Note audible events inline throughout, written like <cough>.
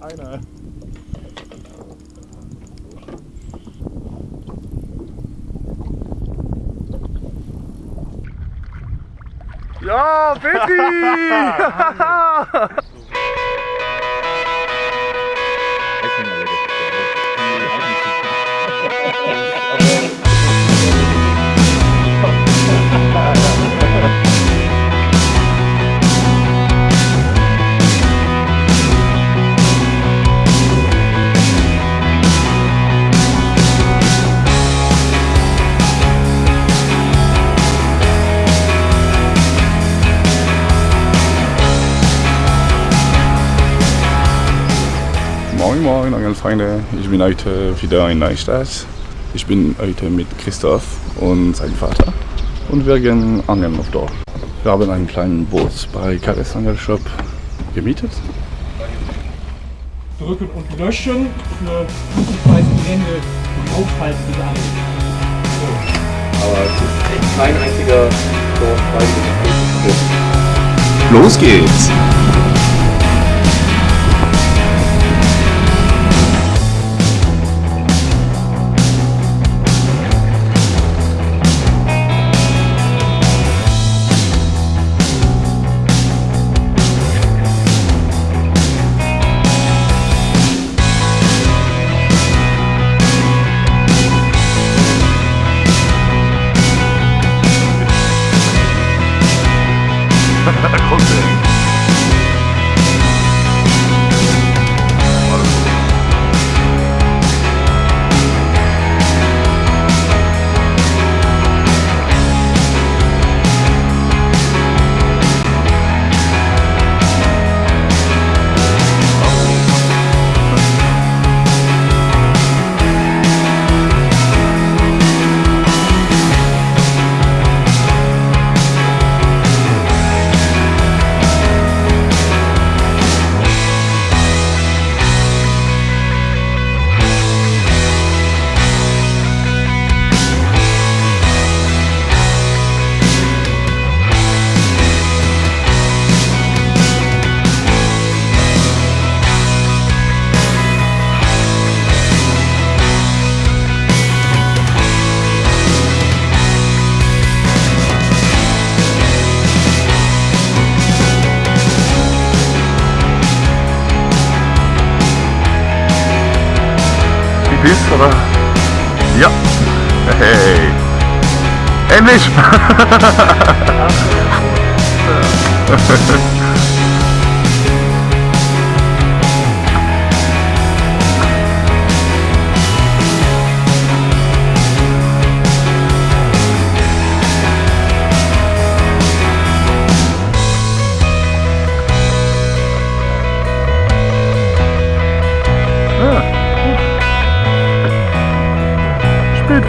Einer. Ja, Betty! <laughs> <laughs> Angelfreunde, ich bin heute wieder in Neustadt. Ich bin heute mit Christoph und seinem Vater und wir gehen angeln auf Dorf. Wir haben einen kleinen Boot bei Kales Angelshop gemietet. Drücken und löschen für gute Ende und aufhalten. Aber es ist echt kein einziger Dorf Los geht's! a closing. Oder? Ja. Hey. Endlich! <laughs>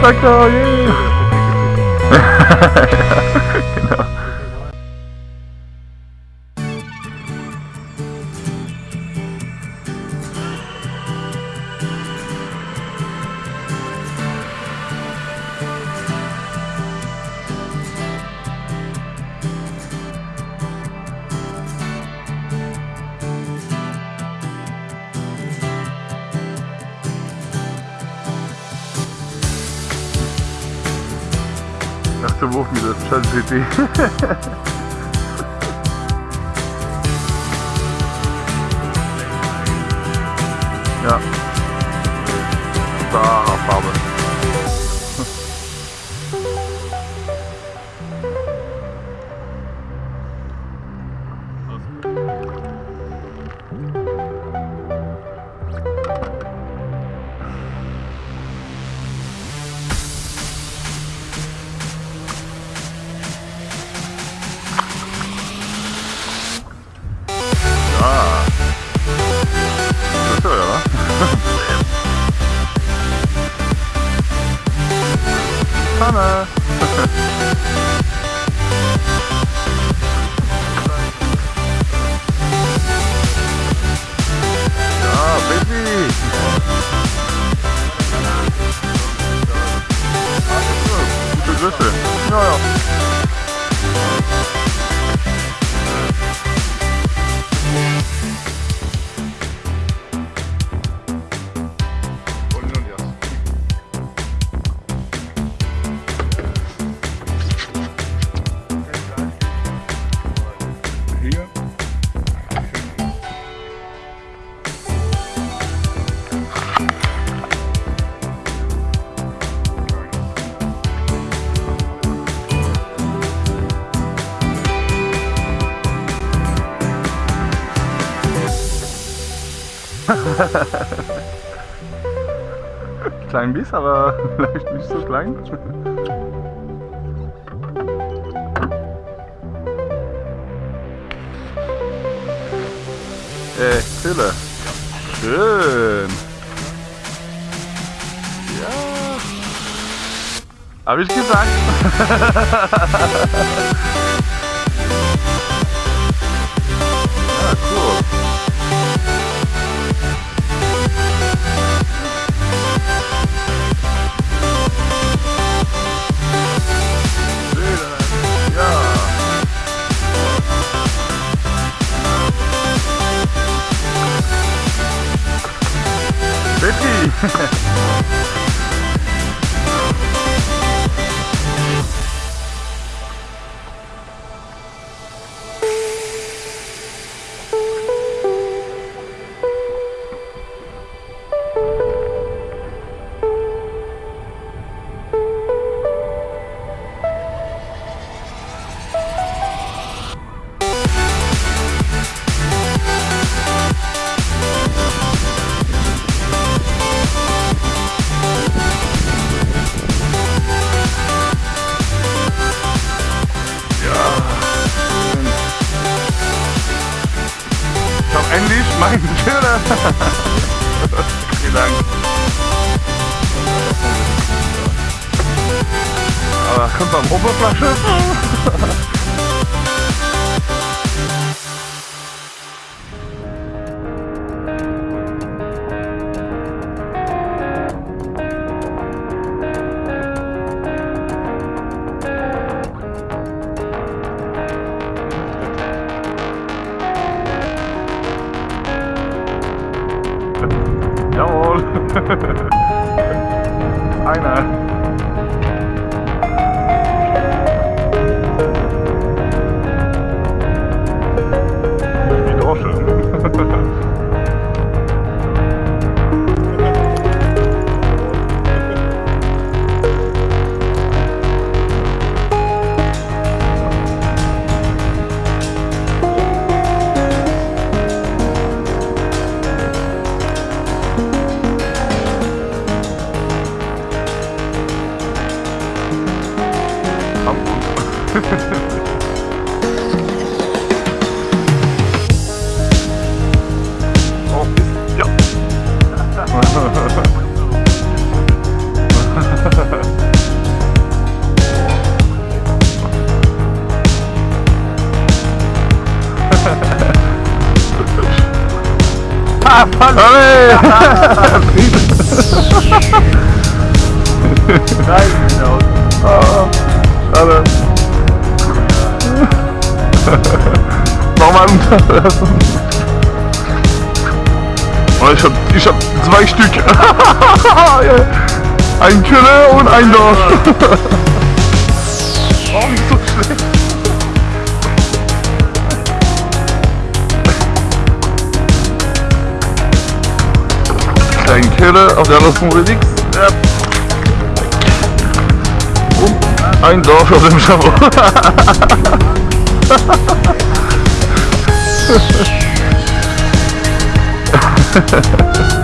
Psycho, yeah! <laughs> Erster Wurf mit der Shell <laughs> City. ja. <laughs> Klein Biss, aber <laughs> vielleicht nicht so klein. <laughs> Äh, Krille. Schön. Ja. Hab ich gesagt. Hab endlich meinen Köder. Vielen Dank. Aber kommt am Oberflasche. Jawohl. <laughs> Einer. Ah, nice note. Oh, hello. <laughs> Nochmal. Oh, ich hab, ich hab zwei Stück. <laughs> ein Kölle und ein Dorf. <laughs> oh, nicht so schlecht. Ein Kölle auf der anderen nix. Ja. Und ein Dorf auf dem Schabot. 哈 <laughs> 哈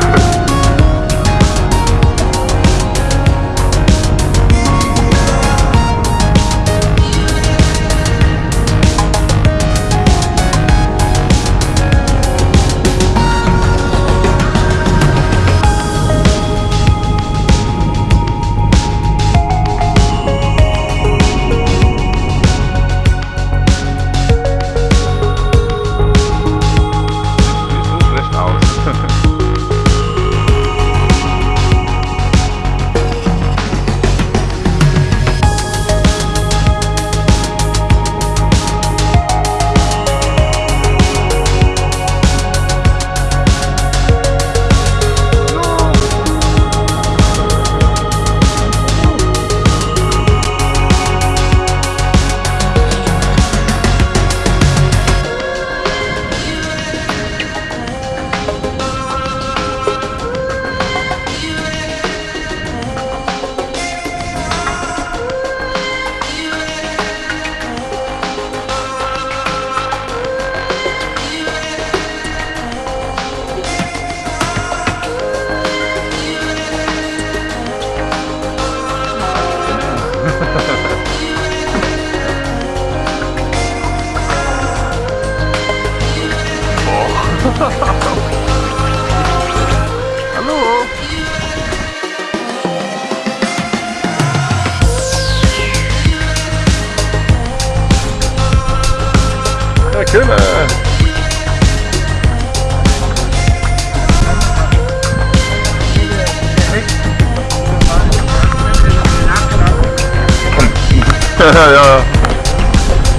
<laughs> ja, ja.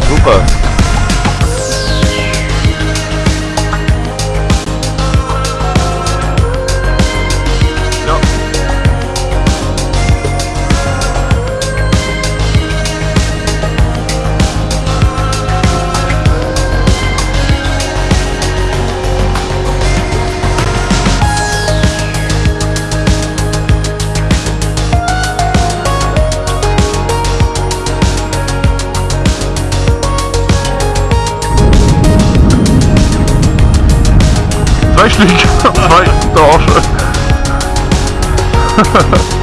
Super. Zwei Stück. Zwei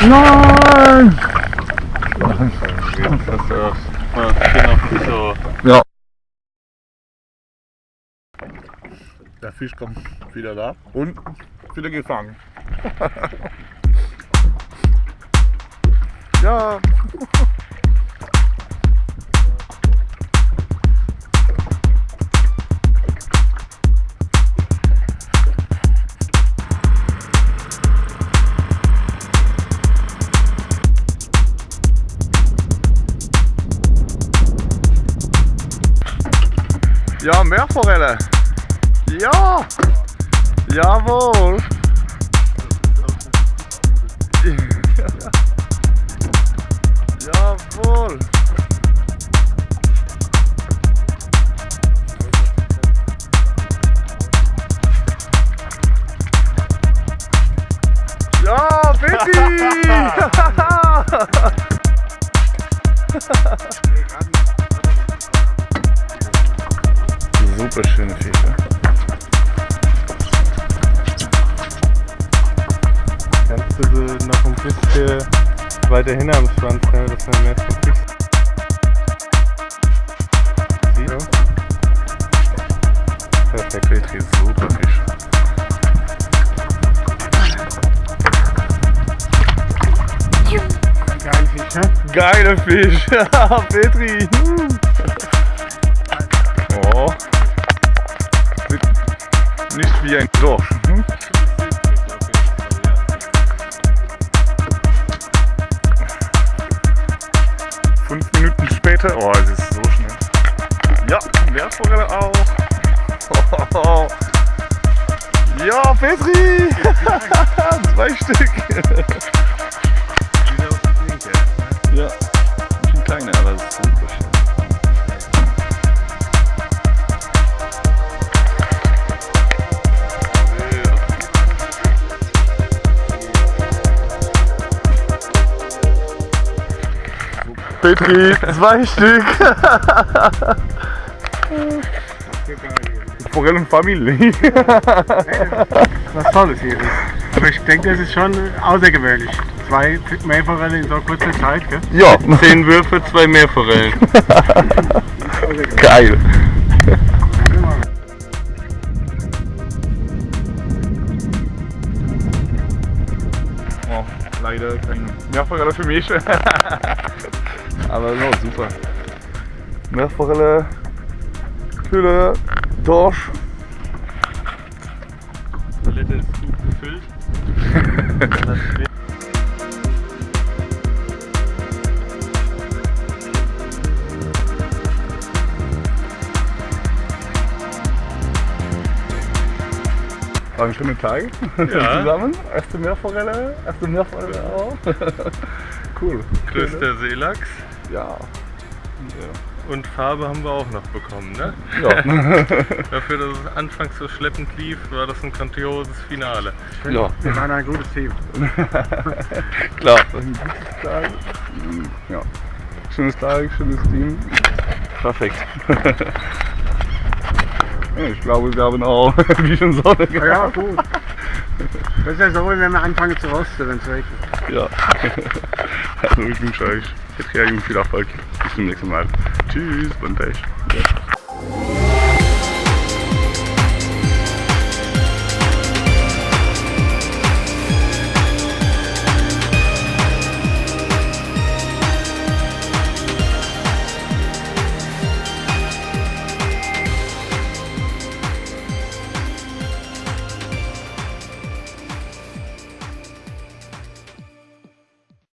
Nein! Ja. Der Fisch kommt wieder da und wieder gefangen. <laughs> ja. Ja, Meerforelle. Ja. Jawohl. Jawohl. Ja, Betty! <laughs> <laughs> Super schöne Fische. Kannst du sie noch ein bisschen weiter hin am Schwanz nehmen, dass man mehr vom Fisch sieht? Ja. Perfekt. Petri, super Fisch. Geil Fisch, ne? Geiler Fisch. <laughs> Petri. Oh. Wie ein Dorsch. Hm? Fünf Minuten später. Oh, Petri, zwei Stück. Forellenfamilie. Was Tolles hier ist. Aber ich denke, das ist schon außergewöhnlich. Zwei Meerforellen in so kurzer Zeit, gell? Ja, Zehn Würfe, zwei Meerforellen. <laughs> geil. Oh, leider kein Mehrfachreller für mich. <laughs> Aber no, super. Meerforelle, Kühle, Dorsch. Die Toilette ist gut gefüllt. War ein schöner Tag Ja. <laughs> zusammen. Erste Meerforelle, erste Meerforelle auch. <laughs> cool. Größter Seelachs. Ja. Und Farbe haben wir auch noch bekommen, ne? Ja. <laughs> Dafür, dass es anfangs so schleppend lief, war das ein grandioses Finale. ja. Wir waren ein gutes Team. <laughs> Klar. Ein gutes Tag. Ja. Schönes Tag, schönes Team. Perfekt. <laughs> Ich glaube, wir haben auch ein bisschen Sonne gehabt. Ja, gut. Das ist ja so, wenn wir anfangen zu rosten, wenn es regnet. Ja. Also ich jetzt viel Erfolg. Bis zum nächsten Mal. Tschüss, bon Tag.